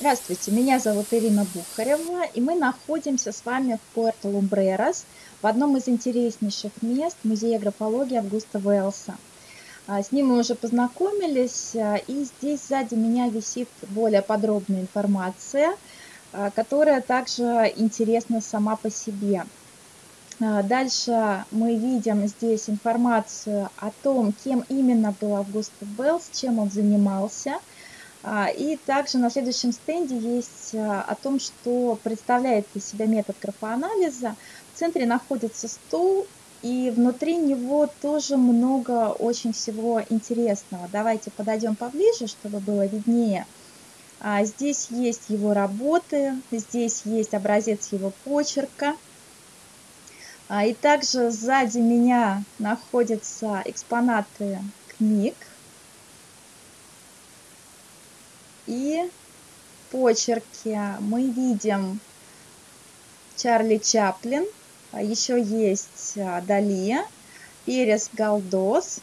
Здравствуйте, меня зовут Ирина Бухарева, и мы находимся с вами в Пуэрто-Лумбрерас, в одном из интереснейших мест Музея графологии Августа Уэллса. А, с ним мы уже познакомились, а, и здесь сзади меня висит более подробная информация, а, которая также интересна сама по себе. Дальше мы видим здесь информацию о том, кем именно был Август Уэллс, чем он занимался – и также на следующем стенде есть а, о том, что представляет из себя метод графоанализа. В центре находится стул, и внутри него тоже много очень всего интересного. Давайте подойдем поближе, чтобы было виднее. А, здесь есть его работы, здесь есть образец его почерка. И также сзади меня находятся экспонаты книг. И почерки мы видим Чарли Чаплин, а еще есть а, Дали, Перес Галдос,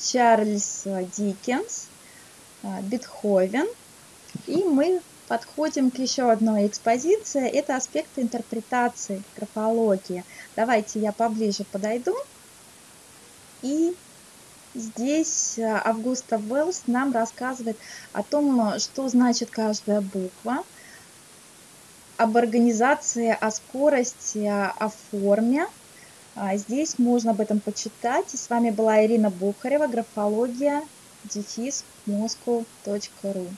Чарльз Диккенс, а, Бетховен. И мы подходим к еще одной экспозиции. Это аспекты интерпретации графологии. Давайте я поближе подойду и Здесь э, Августа Уэллс нам рассказывает о том, что значит каждая буква, об организации, о скорости, о форме. А здесь можно об этом почитать. И с вами была Ирина Бухарева, графология, дефис, moscow.ru.